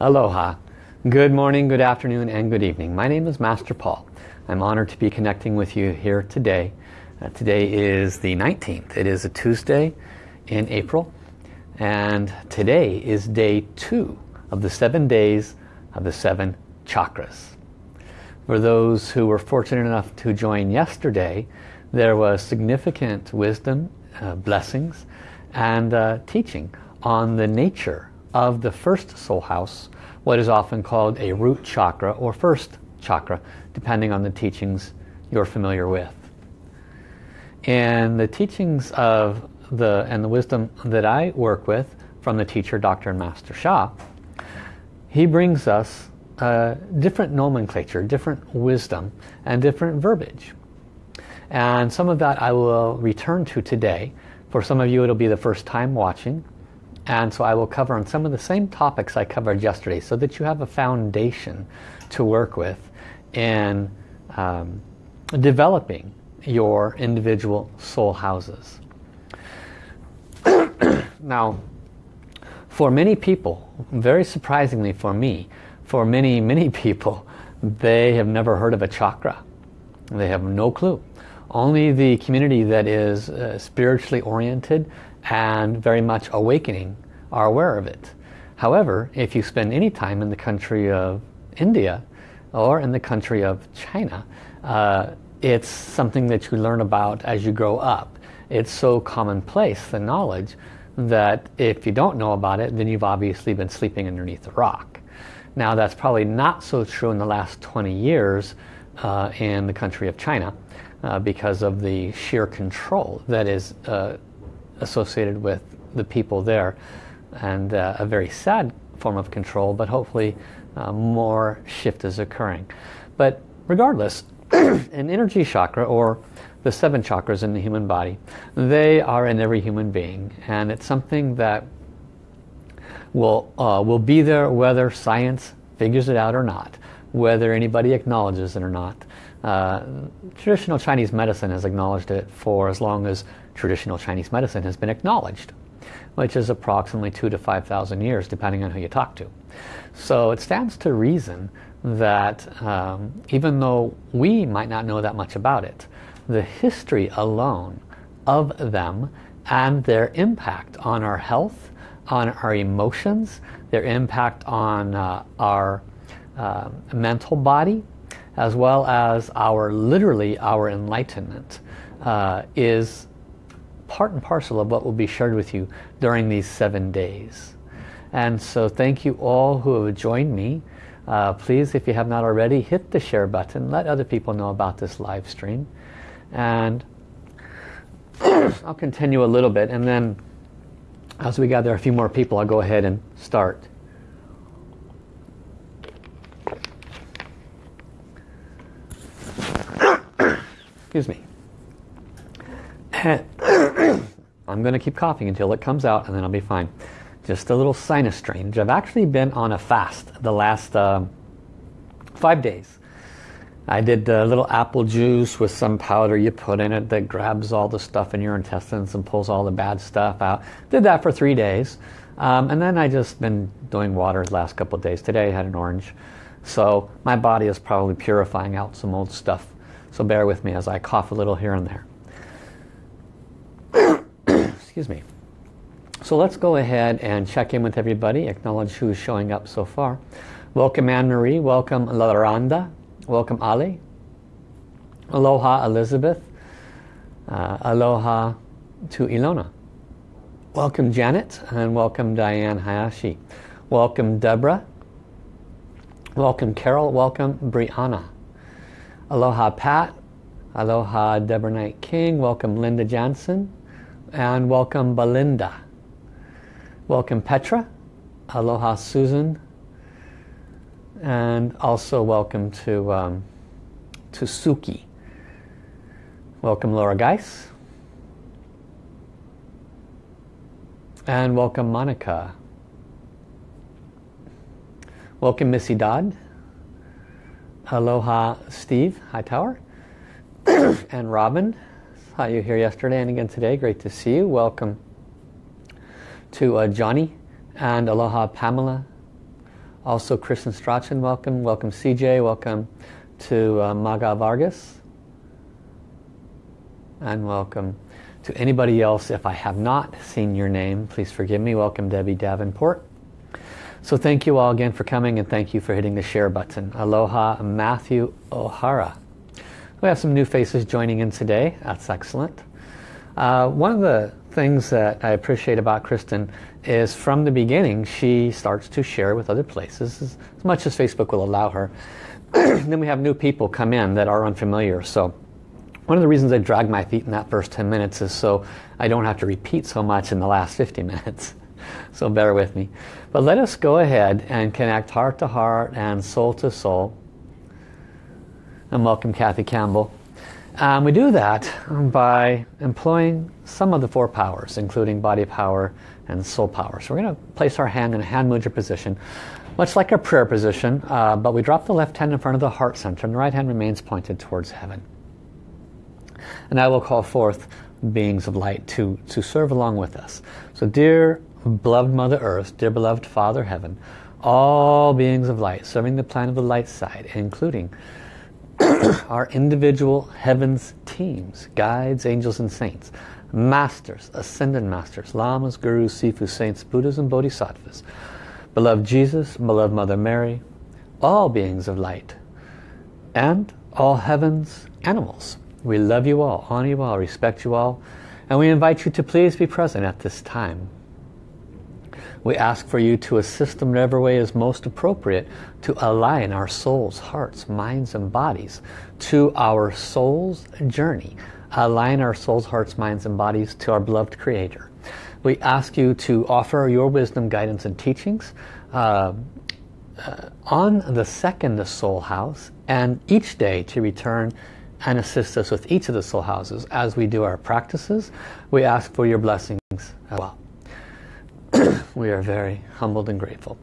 Aloha. Good morning, good afternoon, and good evening. My name is Master Paul. I'm honored to be connecting with you here today. Uh, today is the 19th. It is a Tuesday in April. And today is day two of the seven days of the seven chakras. For those who were fortunate enough to join yesterday, there was significant wisdom, uh, blessings, and uh, teaching on the nature of the first soul house, what is often called a root chakra or first chakra, depending on the teachings you're familiar with. And the teachings of the and the wisdom that I work with from the teacher, Dr. and Master Sha, he brings us uh, different nomenclature, different wisdom, and different verbiage. And some of that I will return to today. For some of you it'll be the first time watching. And so I will cover on some of the same topics I covered yesterday so that you have a foundation to work with in um, developing your individual soul houses. now, for many people, very surprisingly for me, for many, many people, they have never heard of a chakra. They have no clue. Only the community that is uh, spiritually oriented and very much awakening are aware of it. However, if you spend any time in the country of India or in the country of China, uh, it's something that you learn about as you grow up. It's so commonplace, the knowledge, that if you don't know about it, then you've obviously been sleeping underneath a rock. Now that's probably not so true in the last 20 years uh, in the country of China uh, because of the sheer control that is uh, associated with the people there and uh, a very sad form of control but hopefully uh, more shift is occurring. But regardless, an energy chakra or the seven chakras in the human body, they are in every human being and it's something that will, uh, will be there whether science figures it out or not, whether anybody acknowledges it or not. Uh, traditional Chinese medicine has acknowledged it for as long as traditional Chinese medicine has been acknowledged, which is approximately two to 5,000 years, depending on who you talk to. So it stands to reason that um, even though we might not know that much about it, the history alone of them and their impact on our health, on our emotions, their impact on uh, our uh, mental body, as well as our literally our enlightenment uh, is part and parcel of what will be shared with you during these seven days. And so thank you all who have joined me. Uh, please, if you have not already, hit the share button. Let other people know about this live stream. And I'll continue a little bit and then as we gather a few more people I'll go ahead and start. Excuse me. I'm going to keep coughing until it comes out and then I'll be fine. Just a little sinus strain. I've actually been on a fast the last uh, five days. I did a little apple juice with some powder you put in it that grabs all the stuff in your intestines and pulls all the bad stuff out. Did that for three days. Um, and then I just been doing water the last couple days. Today I had an orange. So my body is probably purifying out some old stuff. So bear with me as I cough a little here and there. Excuse me. So let's go ahead and check in with everybody. Acknowledge who's showing up so far. Welcome Anne-Marie. Welcome Laranda. Welcome Ali. Aloha Elizabeth. Uh, aloha to Ilona. Welcome Janet and welcome Diane Hayashi. Welcome Deborah. Welcome Carol. Welcome Brianna. Aloha Pat. Aloha Deborah Knight King. Welcome Linda Jansen. And welcome Belinda. Welcome Petra. Aloha Susan and also welcome to, um, to Suki. Welcome Laura Geis. And welcome Monica. Welcome Missy Dodd. Aloha Steve Hightower. and Robin. Saw you here yesterday and again today. Great to see you. Welcome to uh, Johnny and Aloha Pamela Also Kristen Strachan, welcome. Welcome CJ, welcome to uh, Maga Vargas. And welcome to anybody else. If I have not seen your name, please forgive me. Welcome Debbie Davenport. So thank you all again for coming and thank you for hitting the share button. Aloha Matthew O'Hara. We have some new faces joining in today. That's excellent. Uh, one of the things that I appreciate about Kristen is from the beginning she starts to share with other places as, as much as Facebook will allow her. then we have new people come in that are unfamiliar. So one of the reasons I drag my feet in that first 10 minutes is so I don't have to repeat so much in the last 50 minutes. so bear with me. But let us go ahead and connect heart to heart and soul to soul. And welcome Kathy Campbell. Um, we do that by employing some of the four powers, including body power and soul power. So we're going to place our hand in a hand mudra position, much like a prayer position, uh, but we drop the left hand in front of the heart center and the right hand remains pointed towards heaven. And I will call forth beings of light to, to serve along with us. So dear beloved Mother Earth, dear beloved Father Heaven, all beings of light serving the plan of the light side, including our individual heavens teams, guides, angels and saints, masters, ascended masters, lamas, gurus, sifu, saints, buddhas and bodhisattvas, beloved Jesus, beloved Mother Mary, all beings of light, and all heavens animals. We love you all, honor you all, respect you all, and we invite you to please be present at this time. We ask for you to assist them in every way is most appropriate to align our souls, hearts, minds and bodies to our soul's journey. Align our souls, hearts, minds and bodies to our beloved Creator. We ask you to offer your wisdom, guidance and teachings uh, uh, on the second soul house and each day to return and assist us with each of the soul houses as we do our practices. We ask for your blessings as well. we are very humbled and grateful.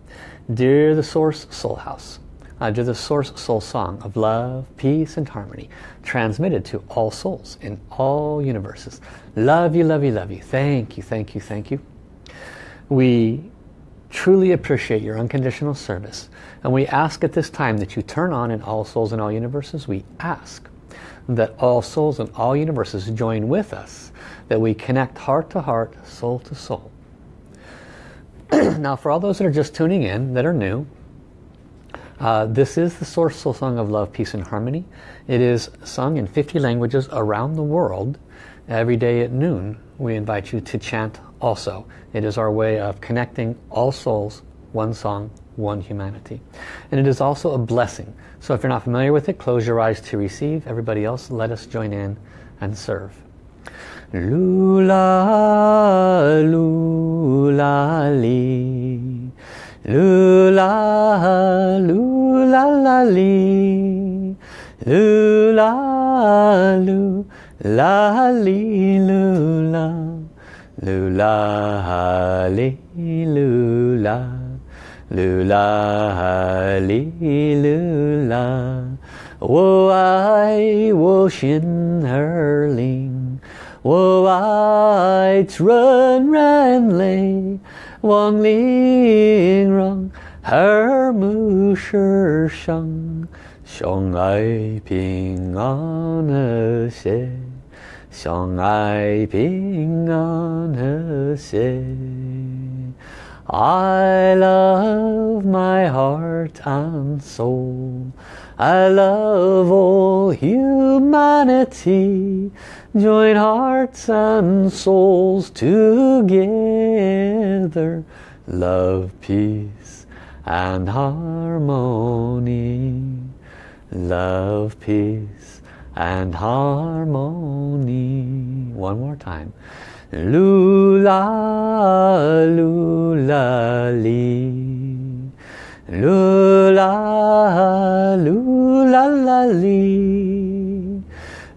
Dear the Source Soul House, uh, dear the Source Soul Song of love, peace and harmony, transmitted to all souls in all universes. Love you, love you, love you. Thank you, thank you, thank you. We truly appreciate your unconditional service and we ask at this time that you turn on in all souls in all universes. We ask that all souls in all universes join with us, that we connect heart to heart, soul to soul now for all those that are just tuning in, that are new, uh, this is the Source Soul Song of Love, Peace and Harmony. It is sung in 50 languages around the world every day at noon. We invite you to chant also. It is our way of connecting all souls, one song, one humanity. And it is also a blessing. So if you're not familiar with it, close your eyes to receive. Everybody else, let us join in and serve. Lula, lula, li. Lula, lula, la, li. Lula, lu, la, li, lula. Lula, li, lula. Lula, li, lula. 我爱我心儿灵。 我爱纯然泪，望玲珑耳目世上，相爱平安和谐，相爱平安和谐。I love my heart and soul. I love all humanity. Join hearts and souls together. Love, peace and harmony. Love, peace and harmony. One more time. Lula, lula, li. Lula, lula, la,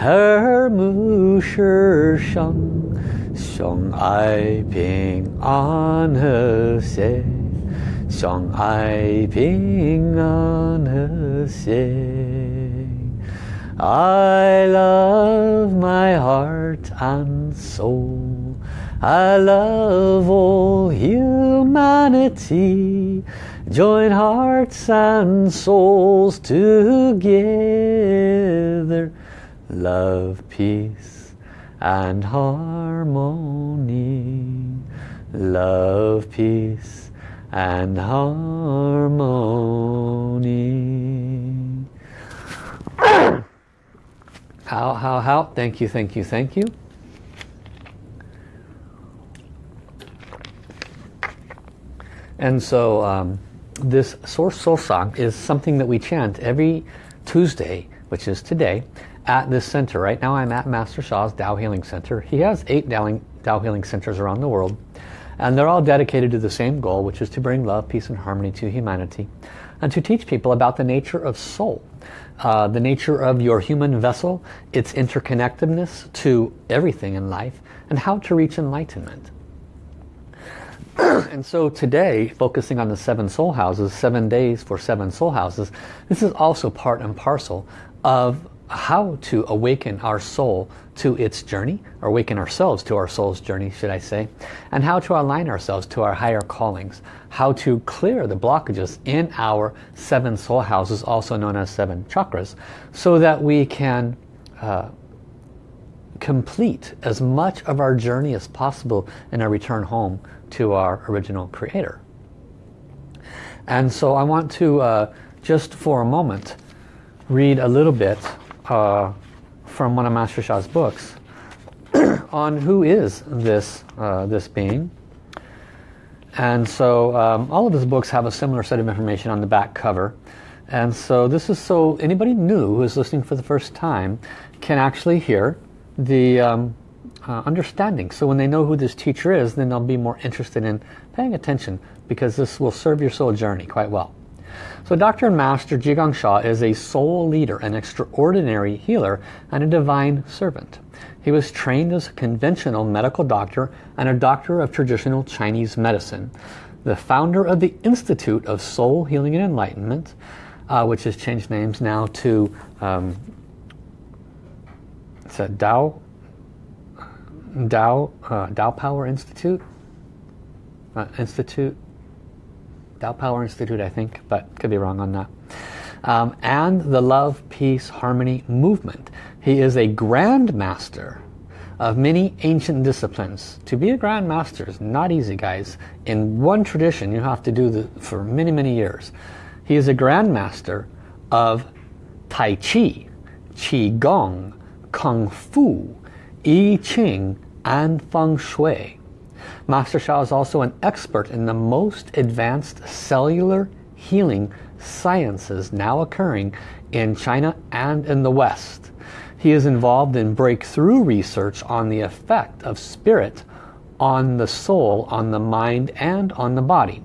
her mu shi xiong ai ping an he xie xiong ai ping an he xie I love my heart and soul. I love all humanity. Join hearts and souls together Love, peace and harmony Love, peace and harmony How, how, how? Thank you, thank you, thank you. And so um, this Source Soul Song is something that we chant every Tuesday, which is today, at this center. Right now I'm at Master Sha's Tao Healing Center. He has eight Tao Healing Centers around the world. And they're all dedicated to the same goal, which is to bring love, peace, and harmony to humanity. And to teach people about the nature of soul. Uh, the nature of your human vessel, its interconnectedness to everything in life, and how to reach enlightenment. and so today, focusing on the seven soul houses, seven days for seven soul houses, this is also part and parcel of how to awaken our soul to its journey, or awaken ourselves to our soul's journey, should I say, and how to align ourselves to our higher callings, how to clear the blockages in our seven soul houses, also known as seven chakras, so that we can uh, complete as much of our journey as possible in our return home to our original creator. And so I want to uh, just for a moment read a little bit uh, from one of Master Sha's books on who is this, uh, this being. And so um, all of his books have a similar set of information on the back cover. And so this is so anybody new who is listening for the first time can actually hear the um, uh, understanding. So when they know who this teacher is, then they'll be more interested in paying attention because this will serve your soul journey quite well. So Dr. and Master Zhi Gang Sha is a soul leader, an extraordinary healer, and a divine servant. He was trained as a conventional medical doctor and a doctor of traditional Chinese medicine. The founder of the Institute of Soul Healing and Enlightenment, uh, which has changed names now to um, it's a Dao Tao, uh, Tao Power Institute, uh, Institute Tao Power Institute, I think, but could be wrong on that. Um, and the Love, Peace, Harmony movement. He is a Grand Master of many ancient disciplines. To be a Grand Master is not easy, guys. In one tradition, you have to do this for many, many years. He is a Grand Master of Tai Chi, Qi Gong, Kung Fu, I Ching, and Feng Shui. Master Sha is also an expert in the most advanced cellular healing sciences now occurring in China and in the West. He is involved in breakthrough research on the effect of spirit on the soul, on the mind, and on the body.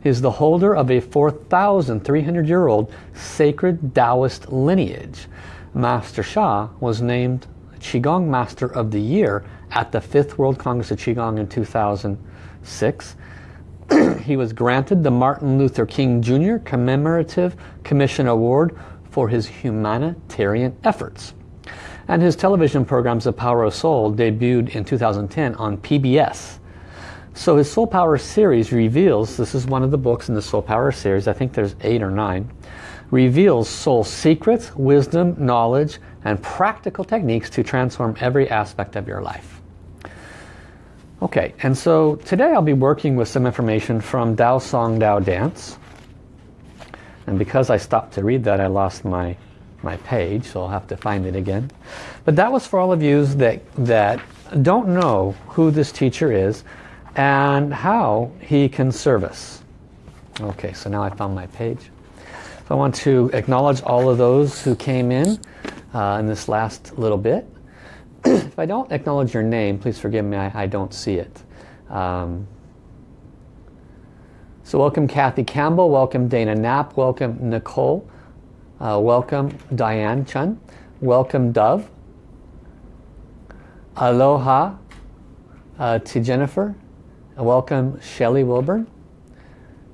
He is the holder of a 4,300 year old sacred Taoist lineage. Master Sha was named Qigong Master of the Year at the 5th World Congress of Qigong in 2006. he was granted the Martin Luther King Jr. Commemorative Commission Award for his humanitarian efforts. And his television programs, The Power of Soul, debuted in 2010 on PBS. So his Soul Power series reveals, this is one of the books in the Soul Power series, I think there's eight or nine, reveals soul secrets, wisdom, knowledge, and practical techniques to transform every aspect of your life. Okay, and so today I'll be working with some information from Tao Song Tao Dance. And because I stopped to read that, I lost my, my page, so I'll have to find it again. But that was for all of you that, that don't know who this teacher is and how he can serve us. Okay, so now I found my page. So I want to acknowledge all of those who came in uh, in this last little bit. if I don't acknowledge your name, please forgive me, I, I don't see it. Um, so welcome Kathy Campbell, welcome Dana Knapp, welcome Nicole Uh, welcome Diane Chun. Welcome Dove. Aloha uh, to Jennifer. Welcome Shelly Wilburn.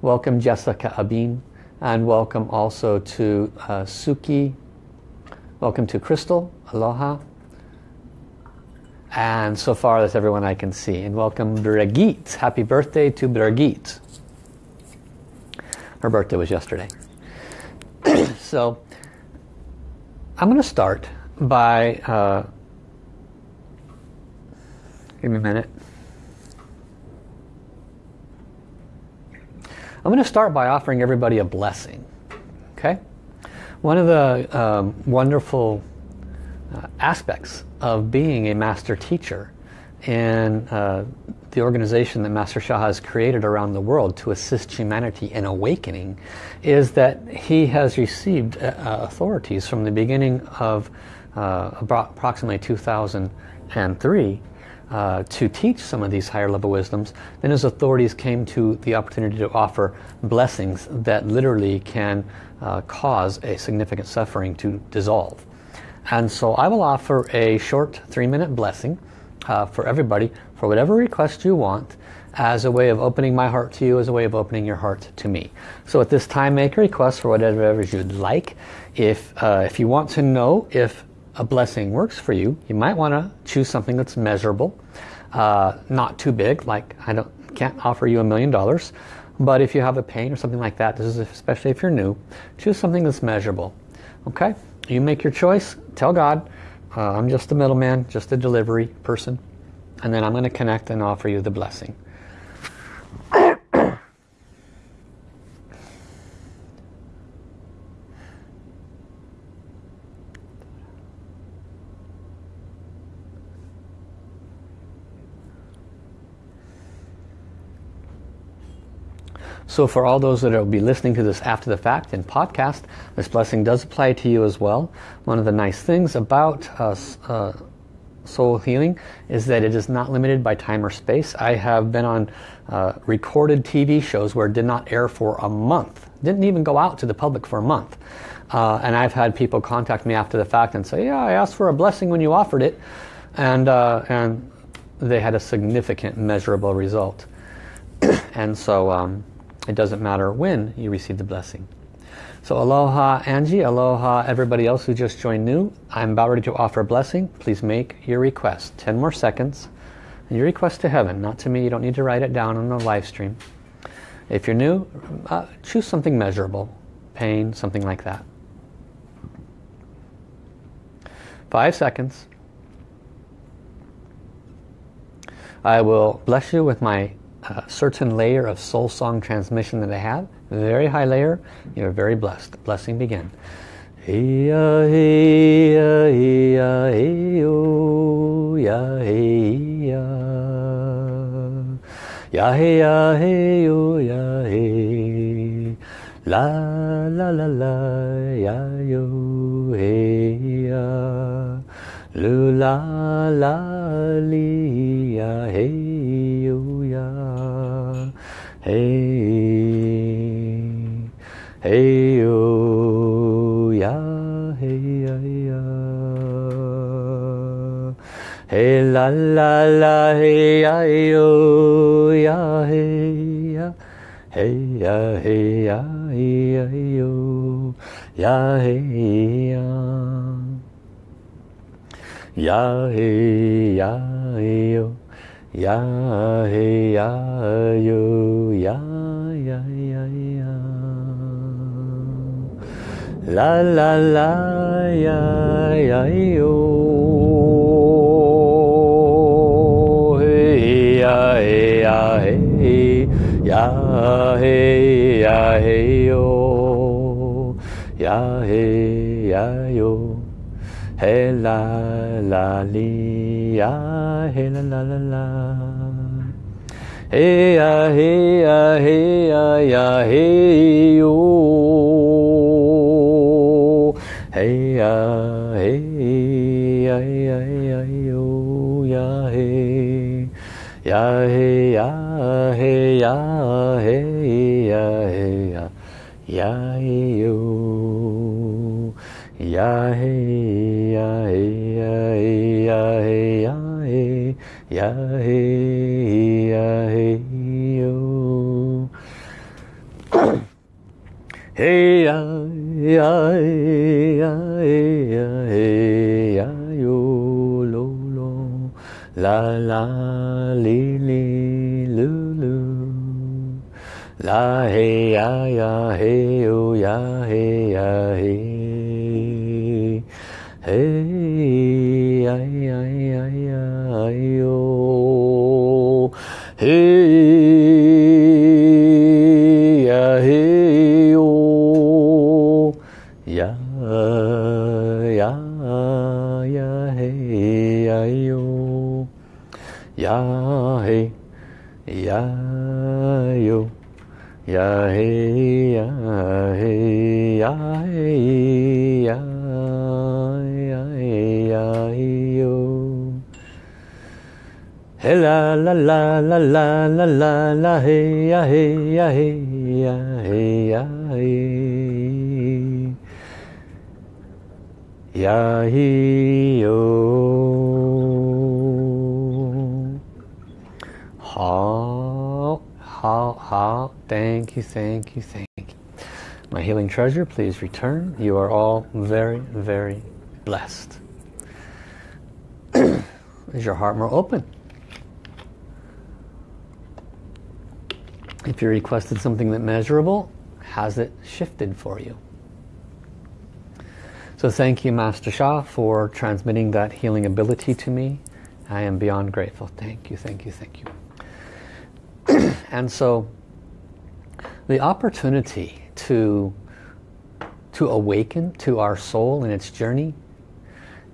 Welcome Jessica Abin. And welcome also to uh, Suki. Welcome to Crystal. Aloha. And so far that's everyone I can see. And welcome Brigitte. Happy birthday to Brigitte. Her birthday was yesterday. so I'm going to start by, uh, give me a minute. I'm going to start by offering everybody a blessing. Okay? One of the um, wonderful uh, aspects of being a master teacher in uh, the organization that Master Sha has created around the world to assist humanity in awakening is that he has received uh, authorities from the beginning of uh, approximately 2003 uh, to teach some of these higher level wisdoms, then his authorities came to the opportunity to offer blessings that literally can uh, cause a significant suffering to dissolve. And so I will offer a short three-minute blessing uh, for everybody for whatever request you want as a way of opening my heart to you, as a way of opening your heart to me. So at this time, make a request for whatever you'd like. If, uh, if you want to know if a blessing works for you, you might want to choose something that's measurable, uh, not too big, like I don't can't offer you a million dollars, but if you have a pain or something like that, this is especially if you're new, choose something that's measurable. Okay, you make your choice, tell God, uh, I'm just a middleman, just a delivery person, and then I'm going to connect and offer you the blessing. So for all those that will be listening to this after the fact in podcast, this blessing does apply to you as well. One of the nice things about uh, uh, soul healing is that it is not limited by time or space. I have been on uh, recorded TV shows where it did not air for a month. Didn't even go out to the public for a month. Uh, and I've had people contact me after the fact and say, yeah, I asked for a blessing when you offered it. And, uh, and they had a significant measurable result. and so um, it doesn't matter when you receive the blessing. So aloha Angie, aloha everybody else who just joined new. I'm about ready to offer a blessing. Please make your request. 10 more seconds. And your request to heaven, not to me. You don't need to write it down on the live stream. If you're new, uh, choose something measurable. Pain, something like that. Five seconds. I will bless you with my uh, certain layer of soul song transmission that I have, very high layer, you're very blessed. Blessing begin. Ya hey-ya, hey-ya, hey-yo, ya, hey-ya. Ya, hey-ya. La, la, la, la, ya, yo, hey-ya. Lu, la, la, li, ya, hey. Hey, hey, oh, yeah, hey, yeah, hey, la, la, la, hey, yeah, oh, yeah, hey, yeah, hey, yeah, hey, yeah, hey, oh, yeah, hey, yeah, yeah, hey, yeah, hey, oh. Ya, he, ya, yo, ya, ya, ya, ya. La, la, la, ya, ya, yo. Hey, ya, hey, ya, hey, ya, hey, ya, hey, yo. Ya, hey, ya, yo. Hey, la, la, li ya, hey la la la la. Hey ya, hey ya, hey ya, ya, hey yo. Hey ya, hey ya, ya, ya, yo, ya, hey. Ya, hey ya, hey ya, hey ya, hey ya, ya, yo. ya hey, Hey, I, I, la la la hey ya hey ya hey ya hey ya hey ya hey yo. How how how thank you thank you thank you. My healing treasure please return. You are all very very blessed. Is your heart more open? If you requested something that measurable, has it shifted for you? So thank you, Master Sha, for transmitting that healing ability to me. I am beyond grateful. Thank you, thank you, thank you. and so the opportunity to, to awaken to our soul in its journey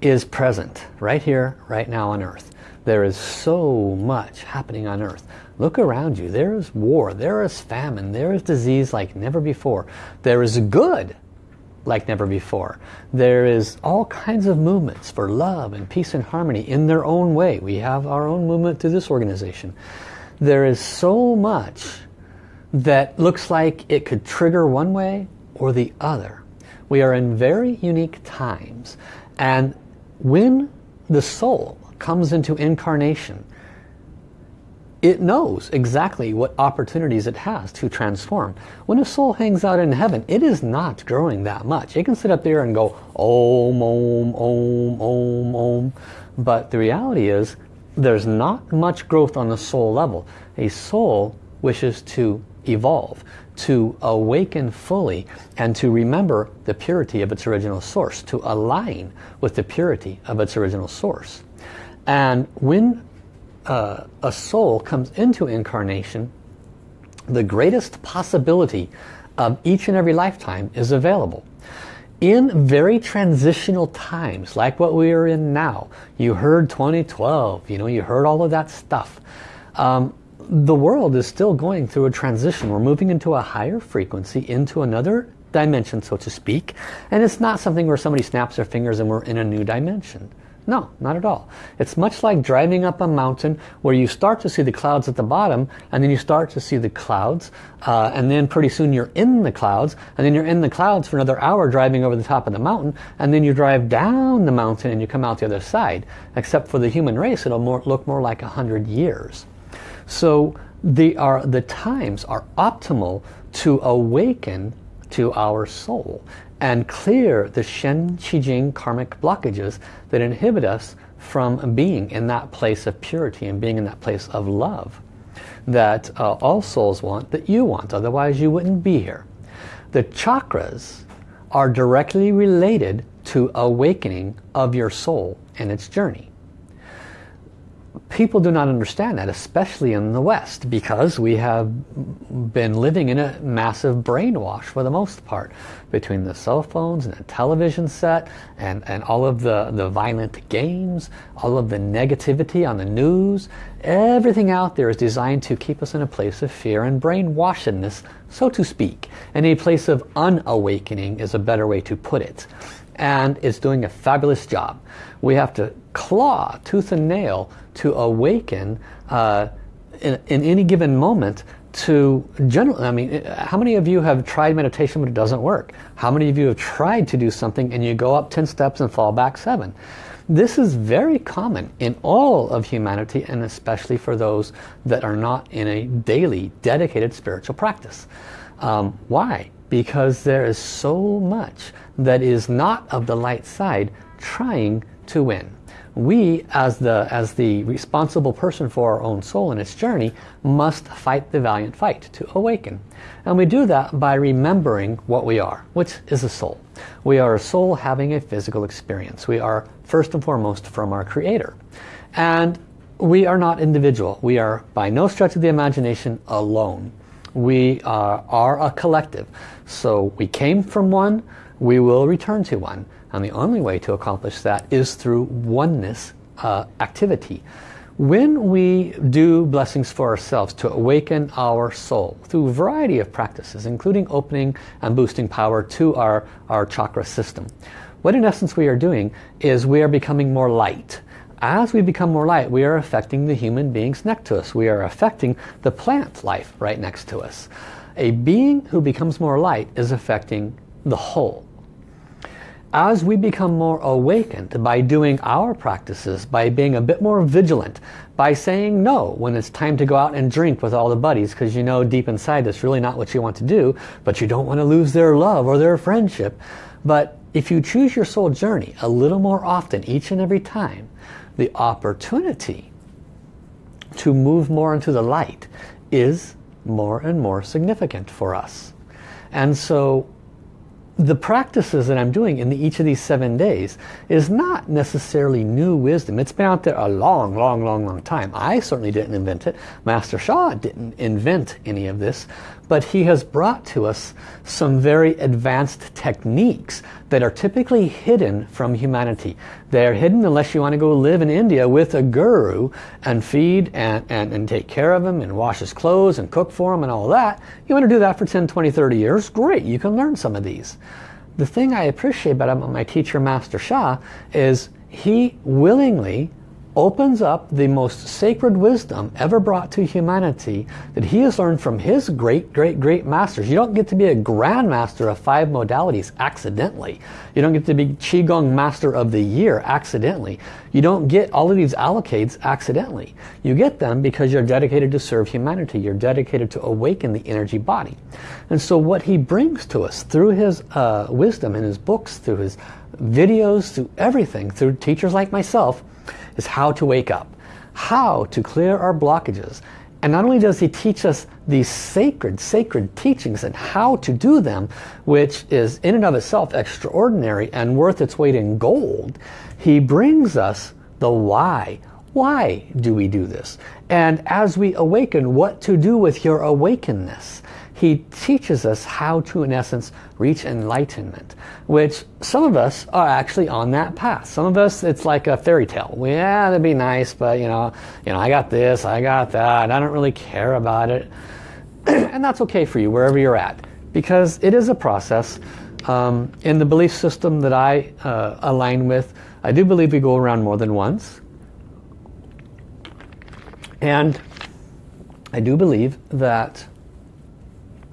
is present right here, right now on earth. There is so much happening on earth. Look around you. There is war. There is famine. There is disease like never before. There is good like never before. There is all kinds of movements for love and peace and harmony in their own way. We have our own movement through this organization. There is so much that looks like it could trigger one way or the other. We are in very unique times. And when the soul comes into incarnation, it knows exactly what opportunities it has to transform. When a soul hangs out in heaven, it is not growing that much. It can sit up there and go, Om, Om, Om, Om, Om. But the reality is, there's not much growth on the soul level. A soul wishes to evolve, to awaken fully, and to remember the purity of its original source, to align with the purity of its original source. And when uh, a soul comes into incarnation, the greatest possibility of each and every lifetime is available. In very transitional times, like what we are in now, you heard 2012, you know, you heard all of that stuff. Um, the world is still going through a transition. We're moving into a higher frequency, into another dimension, so to speak. And it's not something where somebody snaps their fingers and we're in a new dimension. No, not at all. It's much like driving up a mountain where you start to see the clouds at the bottom and then you start to see the clouds uh, and then pretty soon you're in the clouds and then you're in the clouds for another hour driving over the top of the mountain and then you drive down the mountain and you come out the other side. Except for the human race it'll more, look more like a hundred years. So the, are, the times are optimal to awaken to our soul and clear the Shen, Qi Jing karmic blockages that inhibit us from being in that place of purity and being in that place of love that uh, all souls want, that you want, otherwise you wouldn't be here. The chakras are directly related to awakening of your soul and its journey people do not understand that, especially in the West, because we have been living in a massive brainwash for the most part, between the cell phones and the television set, and, and all of the, the violent games, all of the negativity on the news, everything out there is designed to keep us in a place of fear and brainwashedness, so to speak. And a place of unawakening is a better way to put it. And it's doing a fabulous job. We have to claw tooth and nail to awaken uh, in, in, any given moment to general I mean how many of you have tried meditation but it doesn't work? How many of you have tried to do something and you go up 10 steps and fall back seven? This is very common in all of humanity and especially for those that are not in a daily dedicated spiritual practice. Um, why? Because there is so much that is not of the light side trying to win we as the as the responsible person for our own soul and its journey must fight the valiant fight to awaken. And we do that by remembering what we are which is a soul. We are a soul having a physical experience. We are first and foremost from our creator. And we are not individual. We are by no stretch of the imagination alone. We are, are a collective. So we came from one. We will return to one and the only way to accomplish that is through oneness uh, activity. When we do blessings for ourselves to awaken our soul through a variety of practices, including opening and boosting power to our, our chakra system, what in essence we are doing is we are becoming more light. As we become more light, we are affecting the human beings next to us. We are affecting the plant life right next to us. A being who becomes more light is affecting the whole as we become more awakened by doing our practices, by being a bit more vigilant, by saying no when it's time to go out and drink with all the buddies because you know deep inside that's really not what you want to do, but you don't want to lose their love or their friendship. But if you choose your soul journey a little more often each and every time, the opportunity to move more into the light is more and more significant for us. And so the practices that I'm doing in the, each of these seven days is not necessarily new wisdom. It's been out there a long, long, long, long time. I certainly didn't invent it. Master Sha didn't invent any of this but he has brought to us some very advanced techniques that are typically hidden from humanity. They're hidden unless you want to go live in India with a guru and feed and, and, and take care of him and wash his clothes and cook for him and all that. You want to do that for 10, 20, 30 years? Great, you can learn some of these. The thing I appreciate about my teacher, Master Sha, is he willingly opens up the most sacred wisdom ever brought to humanity that he has learned from his great, great, great masters. You don't get to be a grandmaster of five modalities accidentally. You don't get to be Qigong Master of the Year accidentally. You don't get all of these allocates accidentally. You get them because you're dedicated to serve humanity. You're dedicated to awaken the energy body. And so what he brings to us through his uh, wisdom in his books, through his videos, through everything, through teachers like myself, is how to wake up, how to clear our blockages. And not only does he teach us these sacred, sacred teachings and how to do them, which is in and of itself extraordinary and worth its weight in gold, he brings us the why. Why do we do this? And as we awaken, what to do with your awakenness he teaches us how to, in essence, reach enlightenment, which some of us are actually on that path. Some of us, it's like a fairy tale. Well, yeah, that'd be nice, but you know, you know, I got this, I got that, I don't really care about it. and that's okay for you, wherever you're at, because it is a process. Um, in the belief system that I uh, align with, I do believe we go around more than once. And I do believe that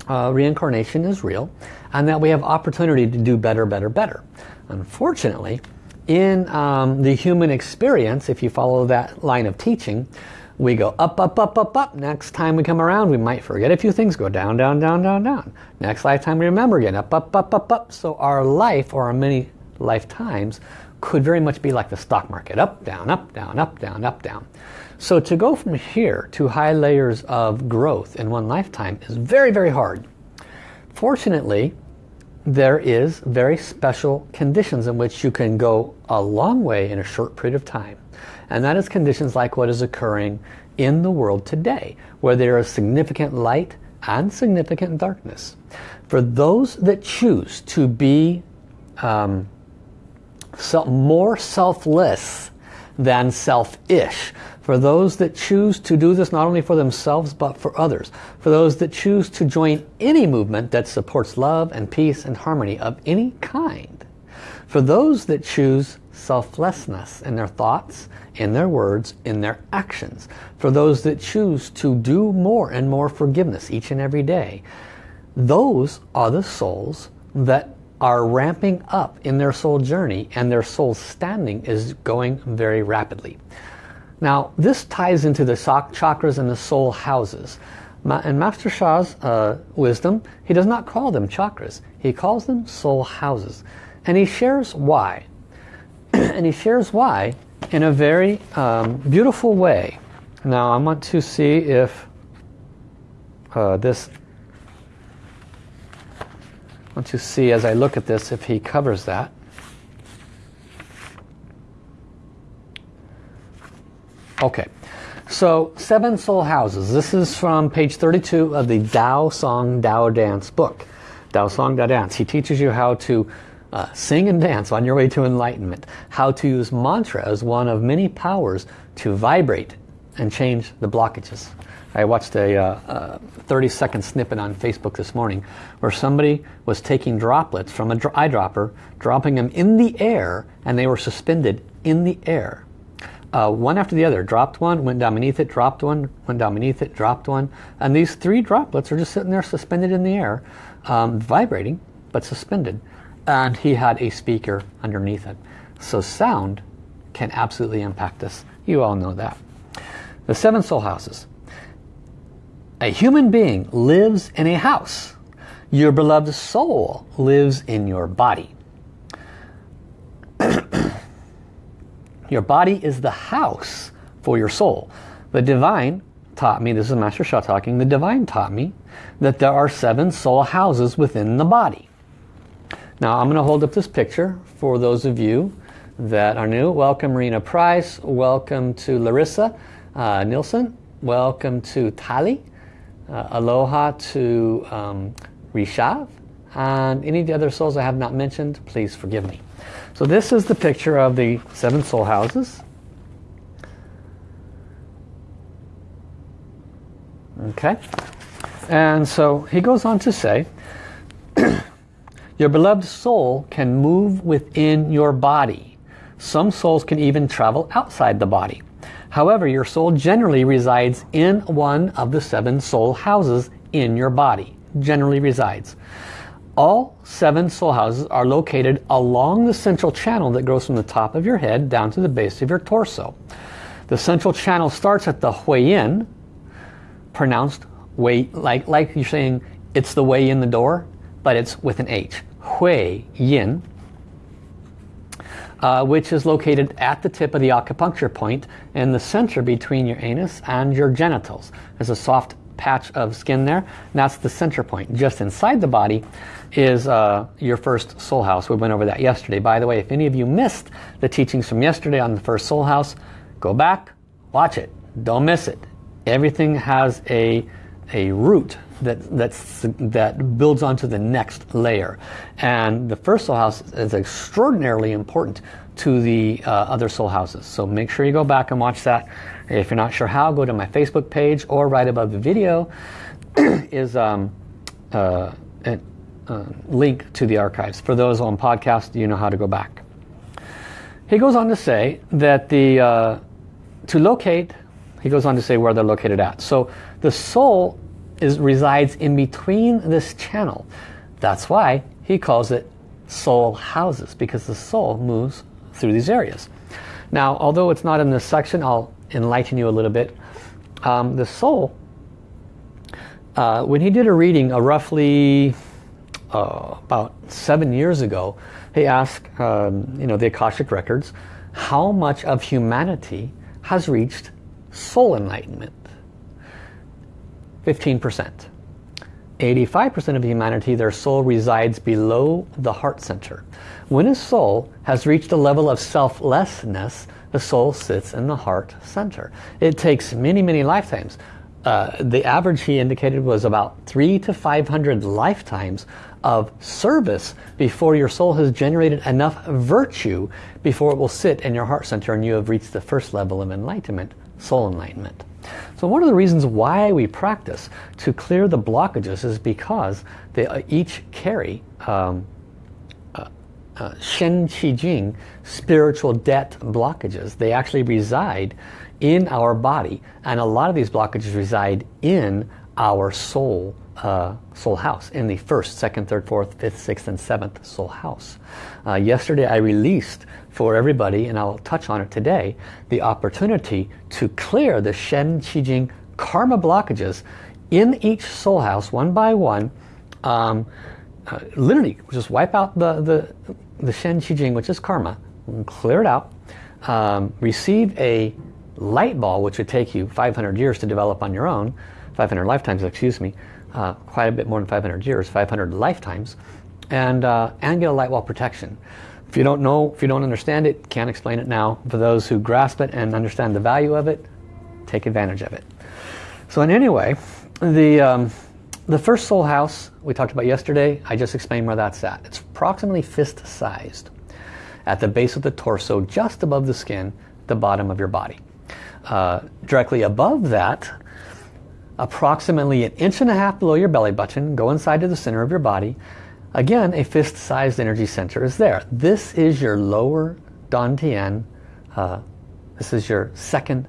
uh, reincarnation is real and that we have opportunity to do better, better, better. Unfortunately, in um, the human experience, if you follow that line of teaching, we go up, up, up, up, up. Next time we come around, we might forget a few things, go down, down, down, down, down. Next lifetime, we remember again, up, up, up, up, up. So our life, or our many lifetimes, could very much be like the stock market. Up, down, up, down, up, down, up, down. So to go from here to high layers of growth in one lifetime is very, very hard. Fortunately, there is very special conditions in which you can go a long way in a short period of time. And that is conditions like what is occurring in the world today, where there is significant light and significant darkness. For those that choose to be um, more selfless than selfish, for those that choose to do this not only for themselves but for others. For those that choose to join any movement that supports love and peace and harmony of any kind. For those that choose selflessness in their thoughts, in their words, in their actions. For those that choose to do more and more forgiveness each and every day. Those are the souls that are ramping up in their soul journey and their soul standing is going very rapidly. Now this ties into the chakras and the soul houses. In Master Sha's uh, wisdom, he does not call them chakras. He calls them soul houses. And he shares why. and he shares why in a very um, beautiful way. Now I want to see if uh, this I want to see as I look at this if he covers that. Okay, so seven soul houses. This is from page 32 of the Tao Song Tao Dance book. Tao Song Tao Dance. He teaches you how to uh, sing and dance on your way to enlightenment. How to use mantra as one of many powers to vibrate and change the blockages. I watched a, uh, uh, 30 second snippet on Facebook this morning where somebody was taking droplets from an eyedropper, dropping them in the air, and they were suspended in the air. Uh, one after the other. Dropped one, went down beneath it, dropped one, went down beneath it, dropped one. And these three droplets are just sitting there suspended in the air, um, vibrating, but suspended. And he had a speaker underneath it. So sound can absolutely impact us. You all know that. The seven soul houses. A human being lives in a house. Your beloved soul lives in your body. Your body is the house for your soul. The divine taught me, this is Master Sha talking, the divine taught me that there are seven soul houses within the body. Now I'm going to hold up this picture for those of you that are new. Welcome Marina Price, welcome to Larissa uh, welcome to Tali, uh, aloha to um, Rishav, and any of the other souls I have not mentioned, please forgive me. So this is the picture of the seven soul houses. Okay, and so he goes on to say, your beloved soul can move within your body. Some souls can even travel outside the body. However, your soul generally resides in one of the seven soul houses in your body. Generally resides. All seven soul houses are located along the central channel that goes from the top of your head down to the base of your torso. The central channel starts at the Hui-Yin, pronounced way like like you're saying it's the way in the door, but it's with an H. Hui-Yin uh, which is located at the tip of the acupuncture point in the center between your anus and your genitals. There's a soft patch of skin there. that's the center point. Just inside the body is uh, your first soul house. We went over that yesterday. By the way, if any of you missed the teachings from yesterday on the first soul house, go back, watch it. Don't miss it. Everything has a, a root that, that's, that builds onto the next layer. And the first soul house is extraordinarily important to the uh, other soul houses. So make sure you go back and watch that. If you're not sure how, go to my Facebook page or right above the video is um, uh, a, link to the archives. For those on podcast, you know how to go back. He goes on to say that the uh, to locate, he goes on to say where they're located at. So the soul is resides in between this channel. That's why he calls it soul houses because the soul moves through these areas. Now, although it's not in this section, I'll enlighten you a little bit. Um, the soul, uh, when he did a reading a roughly uh, about seven years ago, he asked, um, you know, the Akashic Records, how much of humanity has reached soul enlightenment? 15%. 85% of humanity, their soul resides below the heart center. When a soul has reached a level of selflessness, the soul sits in the heart center. It takes many, many lifetimes. Uh, the average he indicated was about three to 500 lifetimes of service before your soul has generated enough virtue before it will sit in your heart center and you have reached the first level of enlightenment, soul enlightenment. So one of the reasons why we practice to clear the blockages is because they uh, each carry um, uh, Shen Qi Jing, spiritual debt blockages. They actually reside in our body and a lot of these blockages reside in our soul uh, soul house in the first, second, third, fourth, fifth, sixth, and seventh soul house. Uh, yesterday I released for everybody, and I'll touch on it today, the opportunity to clear the Shen Qi Jing karma blockages in each soul house one by one. Um, uh, literally, just wipe out the, the, the Shen Qi Jing, which is karma, clear it out, um, receive a light ball, which would take you 500 years to develop on your own, 500 lifetimes, excuse me, uh, quite a bit more than 500 years, 500 lifetimes, and, uh, and get a light wall protection. If you don't know, if you don't understand it, can't explain it now. For those who grasp it and understand the value of it, take advantage of it. So in any way, the, um, the first soul house we talked about yesterday, I just explained where that's at. It's approximately fist-sized at the base of the torso, just above the skin, the bottom of your body. Uh, directly above that, approximately an inch and a half below your belly button, go inside to the center of your body, Again, a fist-sized energy center is there. This is your lower Dantian. Uh, this is your second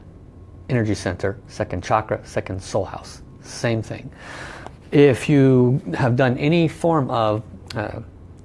energy center, second chakra, second soul house. Same thing. If you have done any form of uh,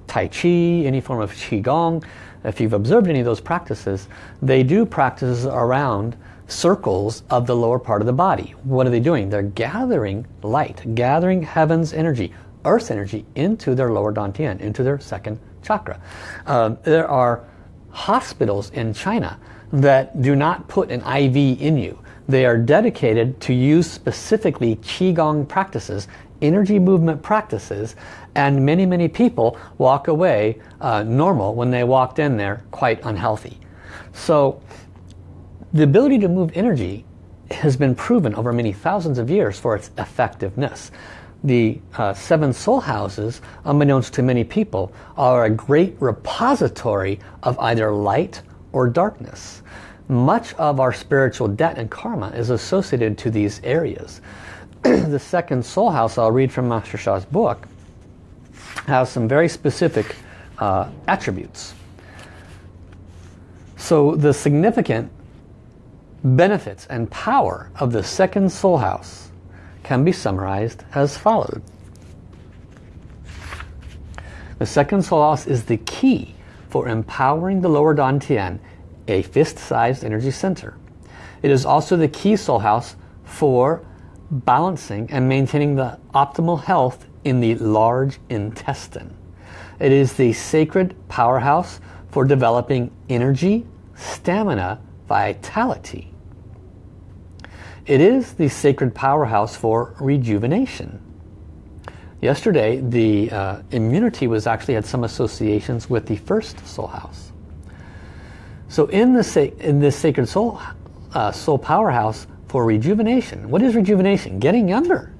Tai Chi, any form of Qigong, if you've observed any of those practices, they do practices around circles of the lower part of the body. What are they doing? They're gathering light, gathering heaven's energy, earth energy into their lower dantian, into their second chakra. Uh, there are hospitals in China that do not put an IV in you. They are dedicated to use specifically Qigong practices, energy movement practices, and many, many people walk away uh, normal when they walked in there quite unhealthy. So the ability to move energy has been proven over many thousands of years for its effectiveness the uh, seven soul houses, unbeknownst to many people, are a great repository of either light or darkness. Much of our spiritual debt and karma is associated to these areas. The second soul house, I'll read from Master Sha's book, has some very specific uh, attributes. So the significant benefits and power of the second soul house can be summarized as followed. The second soul house is the key for empowering the lower dantian, a fist-sized energy center. It is also the key soul house for balancing and maintaining the optimal health in the large intestine. It is the sacred powerhouse for developing energy, stamina, vitality, it is the sacred powerhouse for rejuvenation. Yesterday, the uh, immunity was actually had some associations with the first soul house. So in, the in this sacred soul, uh, soul powerhouse for rejuvenation, what is rejuvenation? Getting younger.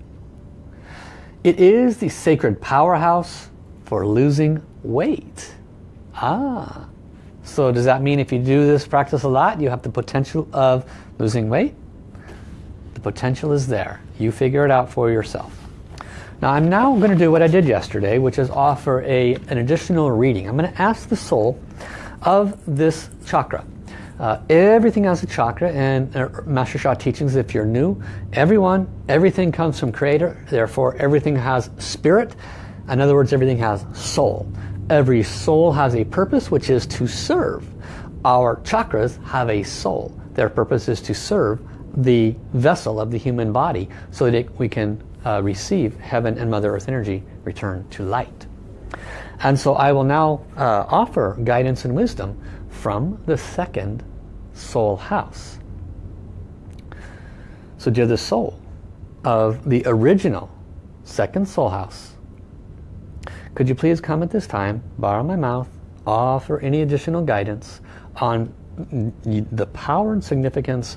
It is the sacred powerhouse for losing weight. Ah, so does that mean if you do this practice a lot, you have the potential of losing weight? The potential is there. You figure it out for yourself. Now I'm now going to do what I did yesterday, which is offer a, an additional reading. I'm going to ask the soul of this chakra. Uh, everything has a chakra and uh, Master Sha teachings if you're new, everyone, everything comes from creator, therefore everything has spirit. In other words, everything has soul. Every soul has a purpose which is to serve. Our chakras have a soul. Their purpose is to serve the vessel of the human body so that we can uh, receive heaven and Mother Earth energy return to light. And so I will now uh, offer guidance and wisdom from the second soul house. So dear the soul of the original second soul house, could you please come at this time, borrow my mouth, offer any additional guidance on the power and significance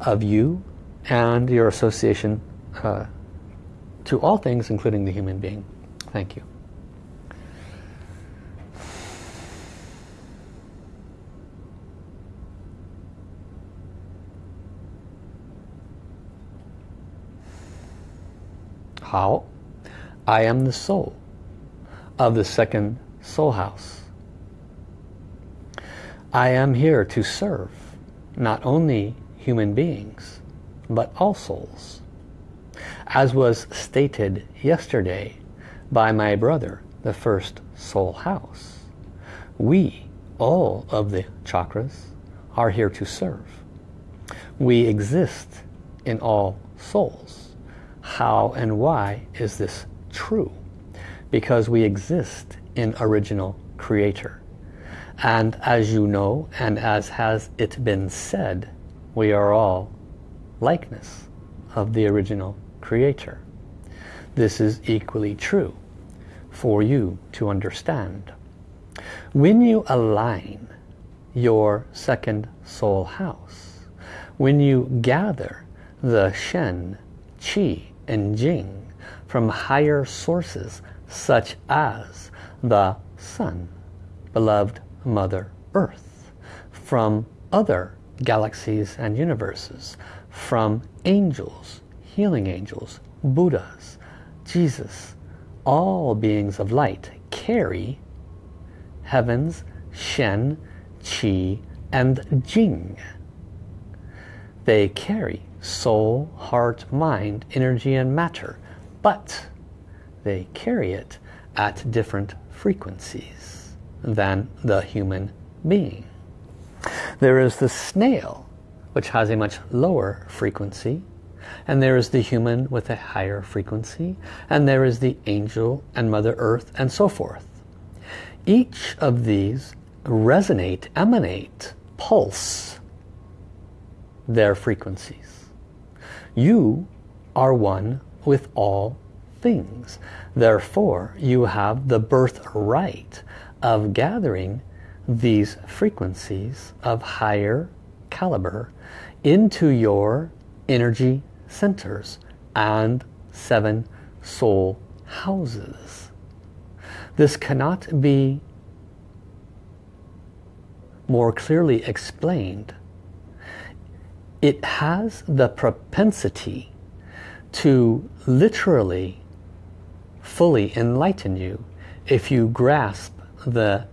of you and your association uh, to all things, including the human being. Thank you. How? I am the soul of the second soul house. I am here to serve not only human beings, but all souls. As was stated yesterday by my brother, the first soul house. We, all of the chakras, are here to serve. We exist in all souls. How and why is this true? Because we exist in original creator. And as you know, and as has it been said, we are all likeness of the original creator. This is equally true for you to understand. When you align your second soul house, when you gather the Shen, Qi, and Jing from higher sources such as the Sun, beloved Mother Earth, from other galaxies and universes, from angels, healing angels, Buddhas, Jesus, all beings of light carry heaven's Shen, Qi, and Jing. They carry soul, heart, mind, energy, and matter, but they carry it at different frequencies than the human being. There is the snail, which has a much lower frequency, and there is the human with a higher frequency, and there is the angel and Mother Earth, and so forth. Each of these resonate, emanate, pulse their frequencies. You are one with all things. Therefore, you have the birthright of gathering these frequencies of higher caliber into your energy centers and seven soul houses. This cannot be more clearly explained. It has the propensity to literally fully enlighten you if you grasp the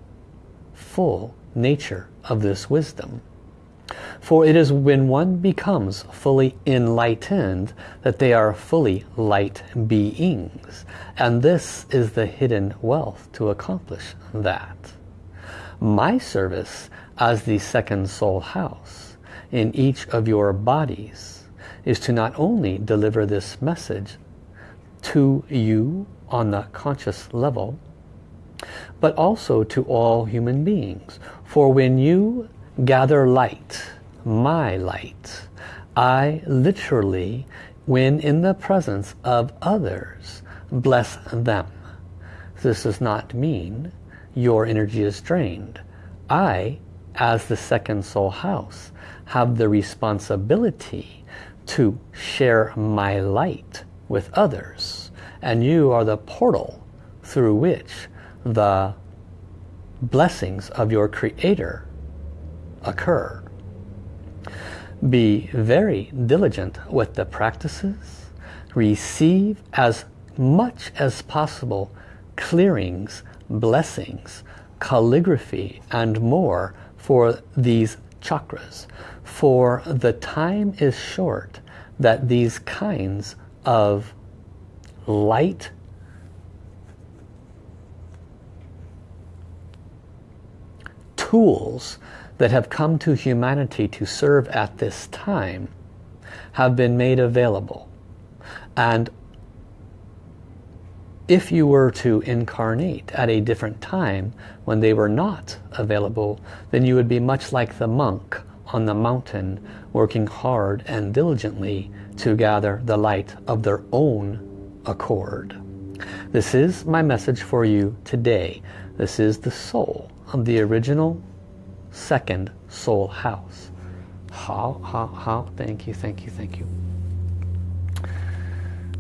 full nature of this wisdom. For it is when one becomes fully enlightened that they are fully light beings. And this is the hidden wealth to accomplish that. My service as the second soul house in each of your bodies is to not only deliver this message to you on the conscious level, but also to all human beings. For when you gather light, my light, I literally, when in the presence of others, bless them. This does not mean your energy is drained. I, as the second soul house, have the responsibility to share my light with others. And you are the portal through which the blessings of your Creator occur. Be very diligent with the practices. Receive as much as possible clearings, blessings, calligraphy and more for these chakras. For the time is short that these kinds of light tools that have come to humanity to serve at this time have been made available. And if you were to incarnate at a different time when they were not available, then you would be much like the monk on the mountain working hard and diligently to gather the light of their own accord. This is my message for you today. This is the soul of the original second soul house. How, how, how, thank you, thank you, thank you.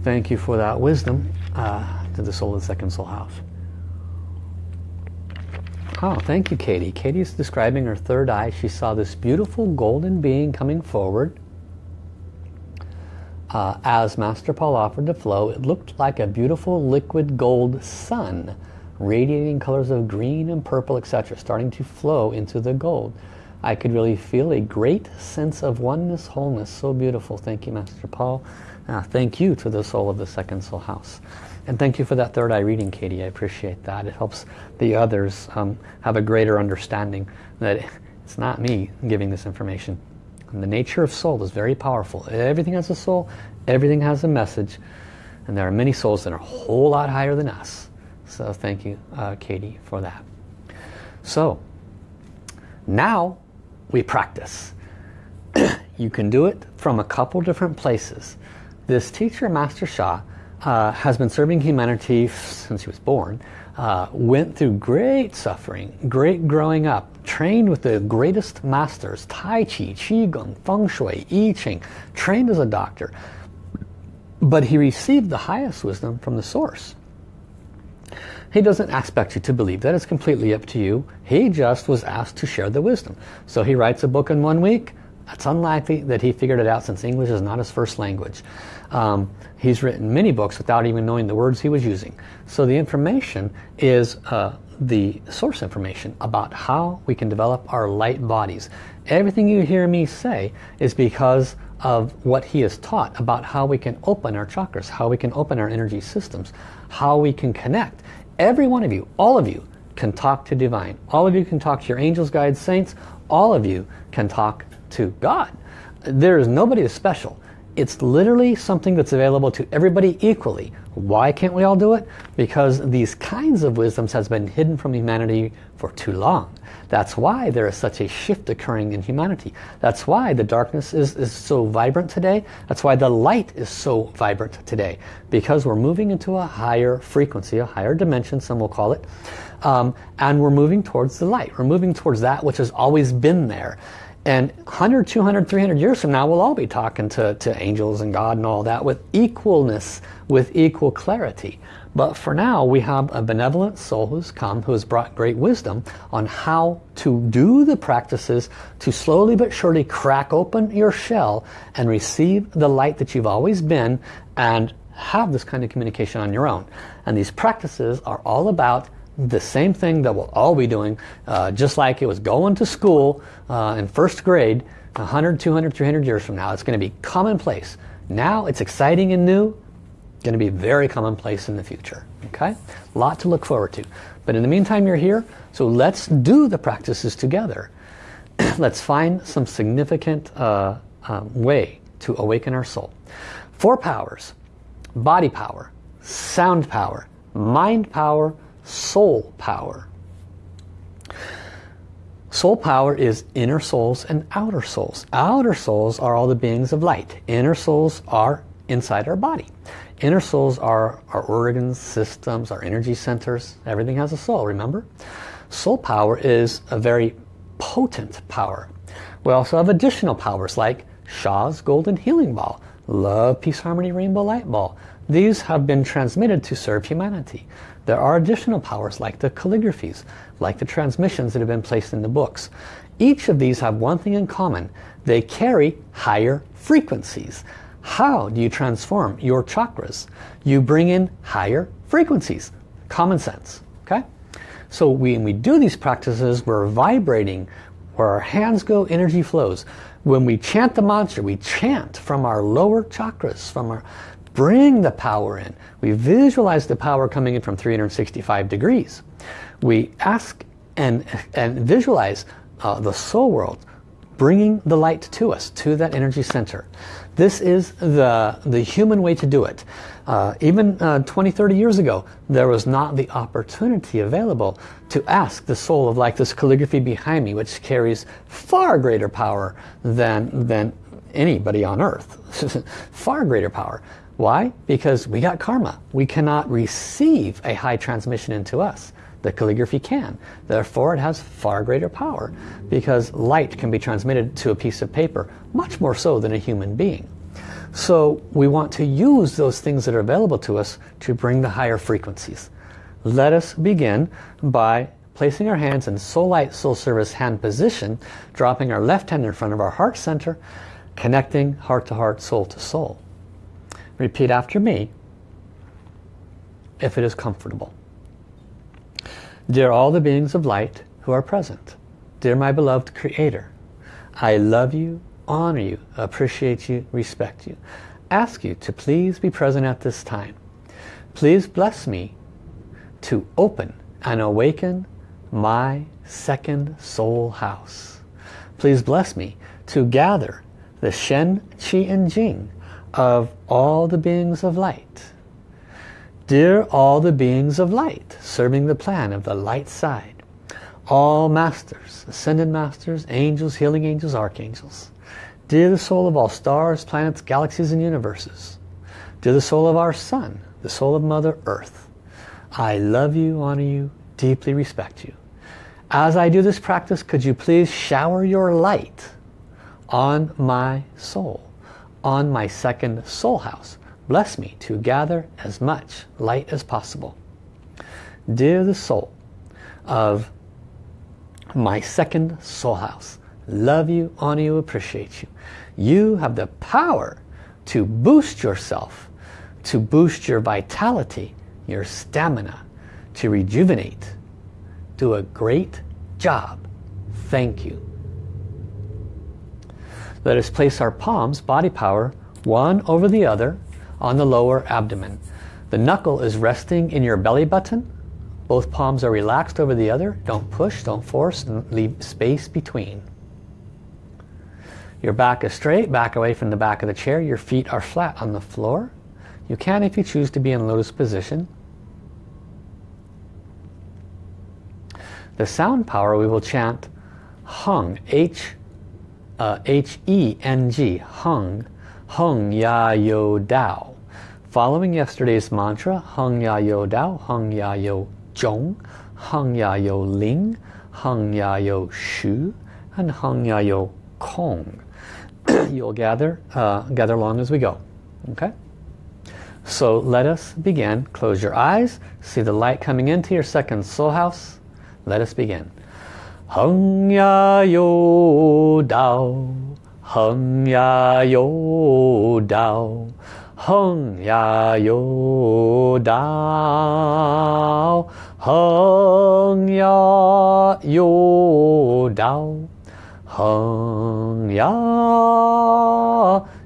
Thank you for that wisdom uh, to the soul of the second soul house. Oh, thank you, Katie. Katie is describing her third eye. She saw this beautiful golden being coming forward. Uh, as Master Paul offered to flow, it looked like a beautiful liquid gold sun radiating colors of green and purple, etc., starting to flow into the gold. I could really feel a great sense of oneness, wholeness. So beautiful. Thank you, Master Paul. Uh, thank you to the soul of the second soul house. And thank you for that third eye reading, Katie. I appreciate that. It helps the others um, have a greater understanding that it's not me giving this information. And the nature of soul is very powerful. Everything has a soul. Everything has a message. And there are many souls that are a whole lot higher than us. So thank you, uh, Katie, for that. So, now we practice. you can do it from a couple different places. This teacher, Master Sha, uh, has been serving humanity since he was born, uh, went through great suffering, great growing up, trained with the greatest masters, Tai Chi, Qigong, Feng Shui, I Ching, trained as a doctor. But he received the highest wisdom from the source. He doesn't expect you to believe that. It's completely up to you. He just was asked to share the wisdom. So he writes a book in one week. It's unlikely that he figured it out since English is not his first language. Um, he's written many books without even knowing the words he was using. So the information is uh, the source information about how we can develop our light bodies. Everything you hear me say is because of what he has taught about how we can open our chakras, how we can open our energy systems, how we can connect. Every one of you, all of you, can talk to divine. All of you can talk to your angels, guides, saints. All of you can talk to God. There is nobody special. It's literally something that's available to everybody equally. Why can't we all do it? Because these kinds of wisdoms has been hidden from humanity for too long. That's why there is such a shift occurring in humanity. That's why the darkness is, is so vibrant today. That's why the light is so vibrant today. Because we're moving into a higher frequency, a higher dimension, some will call it. Um, and we're moving towards the light. We're moving towards that which has always been there. And 100, 200, 300 years from now, we'll all be talking to, to angels and God and all that with equalness, with equal clarity. But for now, we have a benevolent soul who's come, who has brought great wisdom on how to do the practices to slowly but surely crack open your shell and receive the light that you've always been and have this kind of communication on your own. And these practices are all about the same thing that we'll all be doing, uh, just like it was going to school uh, in first grade 100, 200, 300 years from now. It's going to be commonplace. Now it's exciting and new, going to be very commonplace in the future. Okay, a lot to look forward to. But in the meantime, you're here, so let's do the practices together. let's find some significant uh, um, way to awaken our soul. Four powers, body power, sound power, mind power, soul power. Soul power is inner souls and outer souls. Outer souls are all the beings of light. Inner souls are inside our body. Inner souls are our organs, systems, our energy centers. Everything has a soul, remember? Soul power is a very potent power. We also have additional powers like Sha's Golden Healing Ball, Love, Peace, Harmony, Rainbow Light Ball. These have been transmitted to serve humanity. There are additional powers like the calligraphies, like the transmissions that have been placed in the books. Each of these have one thing in common. They carry higher frequencies. How do you transform your chakras? You bring in higher frequencies. Common sense. Okay? So when we do these practices, we're vibrating. Where our hands go, energy flows. When we chant the mantra, we chant from our lower chakras, from our bring the power in. We visualize the power coming in from 365 degrees. We ask and, and visualize uh, the soul world bringing the light to us, to that energy center. This is the, the human way to do it. Uh, even uh, 20, 30 years ago, there was not the opportunity available to ask the soul of like this calligraphy behind me, which carries far greater power than, than anybody on earth. far greater power. Why? Because we got karma. We cannot receive a high transmission into us. The calligraphy can. Therefore, it has far greater power because light can be transmitted to a piece of paper much more so than a human being. So we want to use those things that are available to us to bring the higher frequencies. Let us begin by placing our hands in Soul Light Soul Service hand position, dropping our left hand in front of our heart center, connecting heart to heart, soul to soul. Repeat after me if it is comfortable. Dear all the beings of light who are present, dear my beloved Creator, I love you, honor you, appreciate you, respect you. Ask you to please be present at this time. Please bless me to open and awaken my second soul house. Please bless me to gather the Shen, Qi and Jing of all the beings of light. Dear all the beings of light, serving the plan of the light side, all masters, ascended masters, angels, healing angels, archangels. Dear the soul of all stars, planets, galaxies and universes. Dear the soul of our sun, the soul of Mother Earth. I love you, honor you, deeply respect you. As I do this practice, could you please shower your light on my soul, on my second soul house. Bless me to gather as much light as possible. Dear the soul of my second soul house, love you, honor you, appreciate you. You have the power to boost yourself, to boost your vitality, your stamina, to rejuvenate. Do a great job. Thank you. Let us place our palms, body power, one over the other on the lower abdomen. The knuckle is resting in your belly button. Both palms are relaxed over the other. Don't push, don't force, leave space between. Your back is straight, back away from the back of the chair. Your feet are flat on the floor. You can, if you choose, to be in lotus position. The sound power we will chant Hung, H uh, H-E-N-G, Hung, Hung Ya Yo Dao. Following yesterday's mantra, Hung Ya Yo Dao, Hung Ya Yo Zhong, Hung Ya Yo Ling, Hung Ya Yo Shu, and Hung Ya Yo Kong. You'll gather, uh, gather along as we go. Okay? So let us begin. Close your eyes. See the light coming into your second soul house. Let us begin. 横呀又倒横呀又倒横呀又倒横呀又倒横呀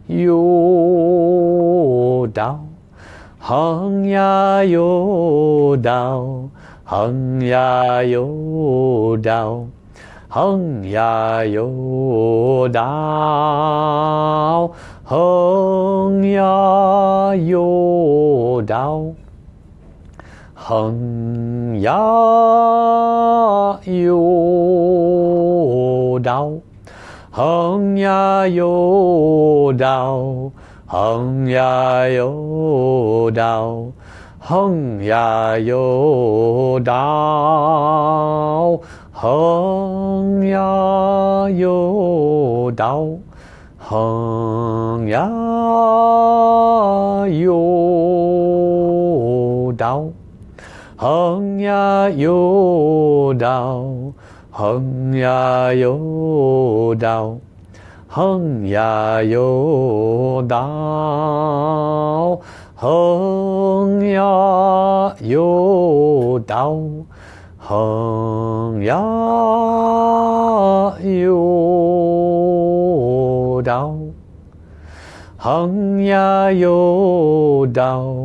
又倒横呀又倒横呀又倒，横呀又倒横呀又倒，横呀又倒，横呀又倒，横呀又倒横呀又倒横呀又倒横呀又倒横呀又倒横呀又倒横呀又倒横呀又倒横呀又倒横呀又倒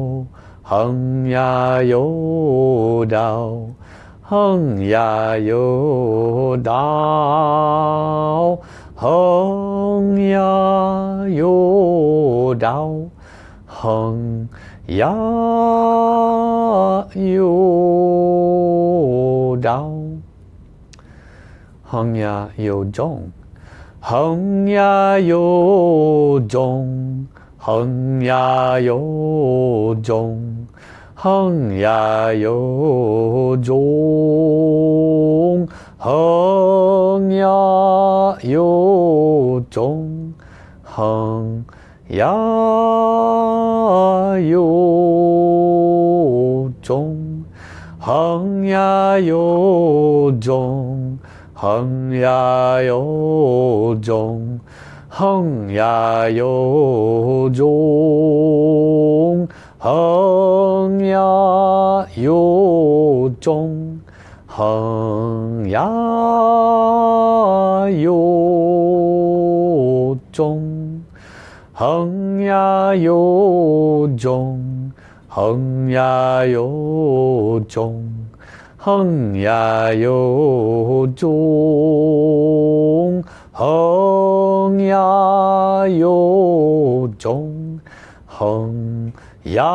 横呀又倒横呀又倒横呀又倒横呀又长，横呀又重，横呀又重，横呀又重，横呀又重，横呀又重，横。呀啊哟中横呀又中横呀又中横呀又中横呀又中横呀又中 Hung ya yo jong, hung ya yo jong, hung ya yo jong, hung ya yo jong, hung ya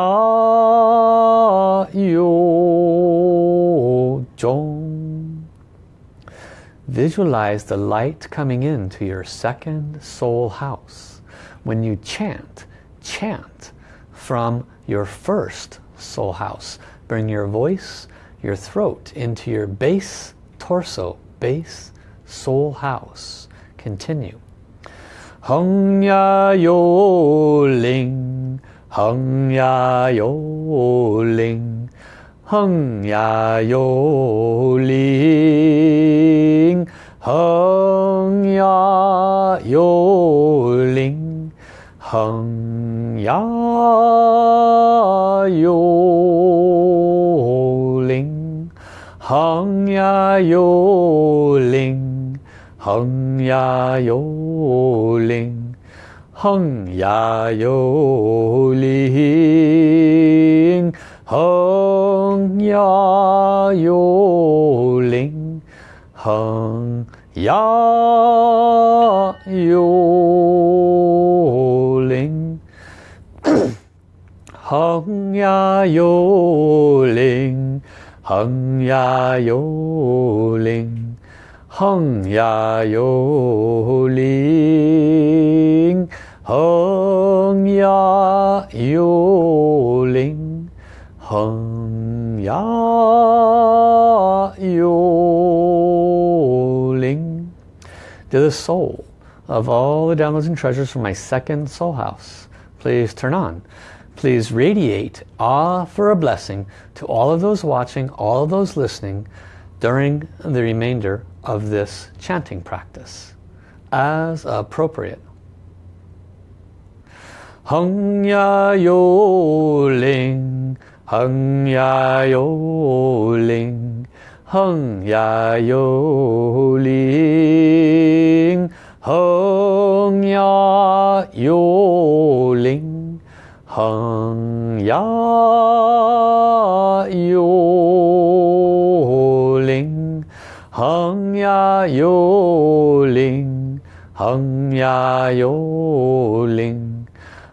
yo jong. Visualize the light coming into your second soul house. When you chant, chant from your first soul house. Bring your voice, your throat into your base torso, base soul house. Continue. Hung ya yo ling, hung ya yo ling, hung ya yo ling, hung ya yo ling, 恒呀，有灵恒呀，有灵恒呀，有灵恒呀，有灵恒呀，有灵恒呀，有。Ling, hung ya yo ling. To the soul of all the downloads and treasures from my second soul house, please turn on. Please radiate, awe for a blessing to all of those watching, all of those listening during the remainder of this chanting practice as appropriate. Hung ya yo ling, hung ya yo ling, hung ya yo ling, hung ya yo ling, 横呀幽灵横呀幽灵横呀幽灵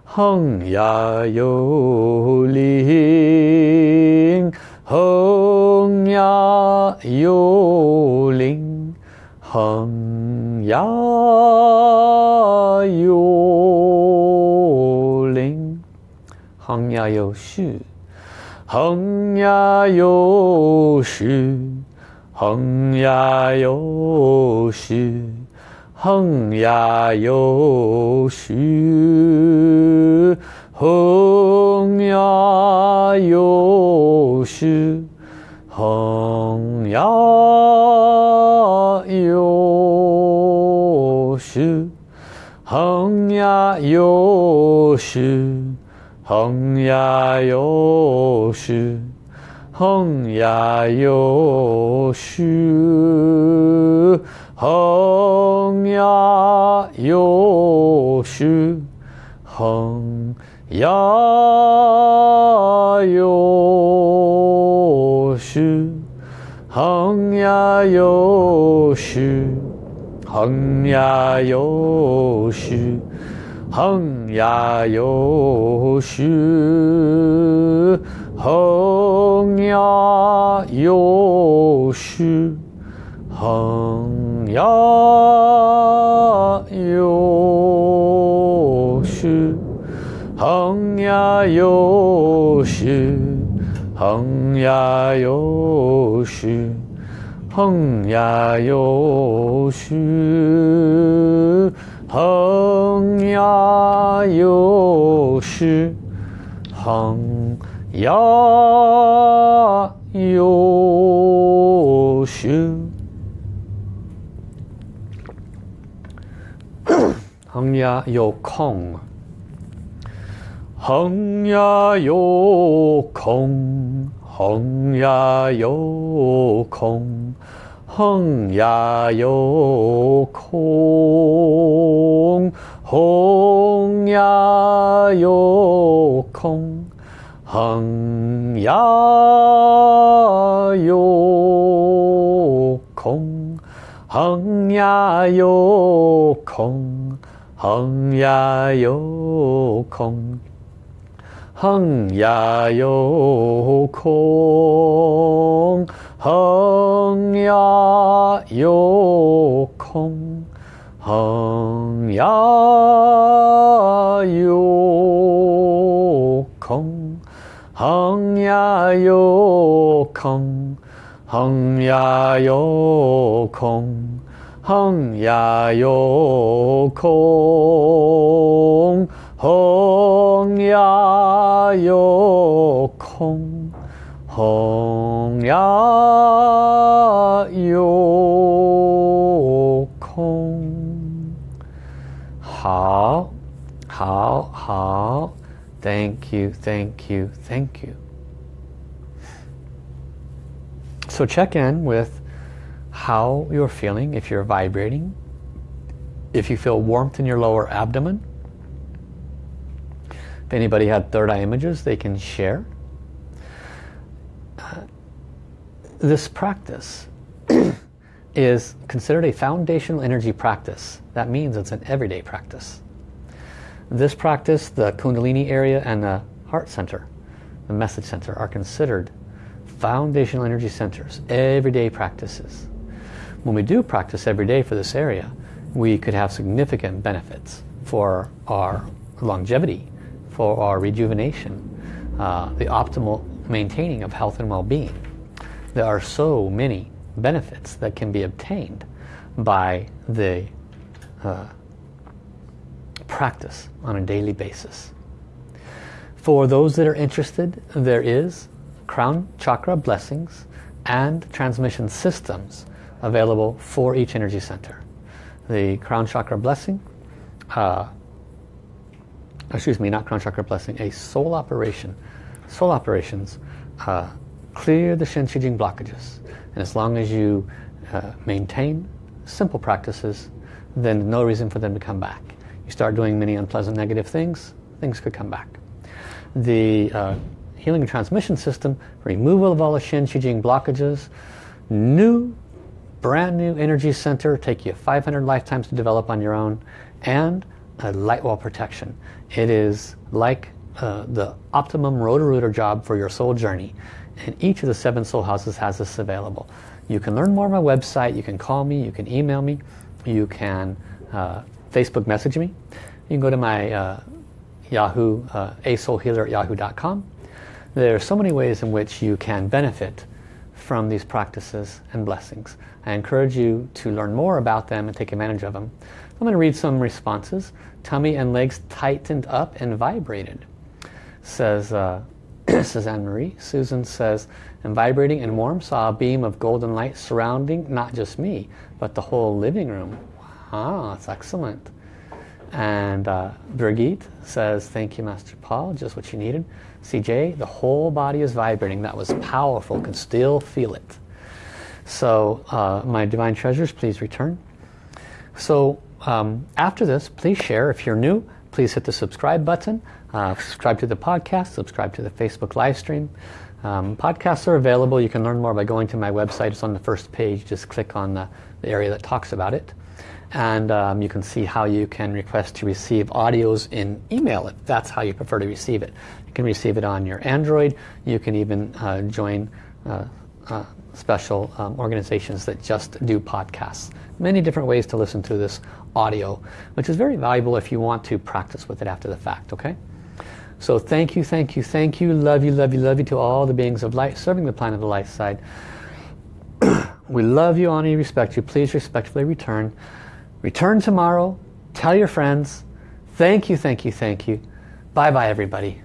横呀幽灵横呀幽灵横呀幽横呀有势，横呀有势，横呀有势，横呀有势，横呀有势，横呀有势，横呀有势。横呀，有数；横呀，有数；横呀，有数；横呀，有数；横呀，有数；横呀，有数。横呀有数，横呀有数，横呀有数，横呀有数，横呀有数，横呀有数。横呀又是横呀又是，横呀 有空，横呀有空，横呀有空。Hong Ya Yo Kong Hong Ya Yo Kong Hong Ya Yo Kong Hong Ya Yo Kong Hong Ya Yo Kong Hung Ya Yo Kong Hung Ya Yo Kong Hung Ya Yo Kong Hung Ya Yo Kong Hung Ya Yo Kong Hung Ya Yo Kong 홍야요콩 you, thank you, thank you. So check in with how you're feeling, if you're vibrating, if you feel warmth in your lower abdomen, if anybody had third eye images, they can share. Uh, this practice is considered a foundational energy practice. That means it's an everyday practice. This practice, the Kundalini area and the heart center, the message center, are considered foundational energy centers, everyday practices. When we do practice every day for this area, we could have significant benefits for our longevity, for our rejuvenation, uh, the optimal maintaining of health and well-being. There are so many benefits that can be obtained by the uh, practice on a daily basis. For those that are interested, there is crown chakra blessings and transmission systems available for each energy center. The crown chakra blessing uh, excuse me, not crown chakra blessing, a soul operation. Soul operations uh, clear the Shen Qi Jing blockages. And as long as you uh, maintain simple practices, then no reason for them to come back. You start doing many unpleasant negative things, things could come back. The uh, healing transmission system, removal of all the Shen Qi Jing blockages, new, brand new energy center, take you 500 lifetimes to develop on your own, and light wall protection. It is like uh, the optimum Roto-Rooter job for your soul journey. And each of the seven soul houses has this available. You can learn more on my website. You can call me. You can email me. You can uh, Facebook message me. You can go to my uh, Yahoo, uh, asoulhealer at yahoo.com. There are so many ways in which you can benefit from these practices and blessings. I encourage you to learn more about them and take advantage of them. I'm going to read some responses. Tummy and legs tightened up and vibrated. Says, uh, says Anne-Marie. Susan says, I'm vibrating and warm. Saw a beam of golden light surrounding not just me, but the whole living room. Wow, that's excellent. And uh, Brigitte says, thank you, Master Paul, just what you needed. CJ, the whole body is vibrating. That was powerful, can still feel it. So uh, my divine treasures, please return. So um, after this, please share. If you're new, please hit the subscribe button. Uh, subscribe to the podcast, subscribe to the Facebook live stream. Um, podcasts are available. You can learn more by going to my website. It's on the first page. Just click on the, the area that talks about it. And um, you can see how you can request to receive audios in email if that's how you prefer to receive it. You can receive it on your Android. You can even uh, join uh, uh special um, organizations that just do podcasts. Many different ways to listen to this audio, which is very valuable if you want to practice with it after the fact, okay? So thank you, thank you, thank you, love you, love you, love you to all the beings of light serving the planet of the light side. we love you, honor you, respect you. Please respectfully return. Return tomorrow. Tell your friends. Thank you, thank you, thank you. Bye-bye, everybody.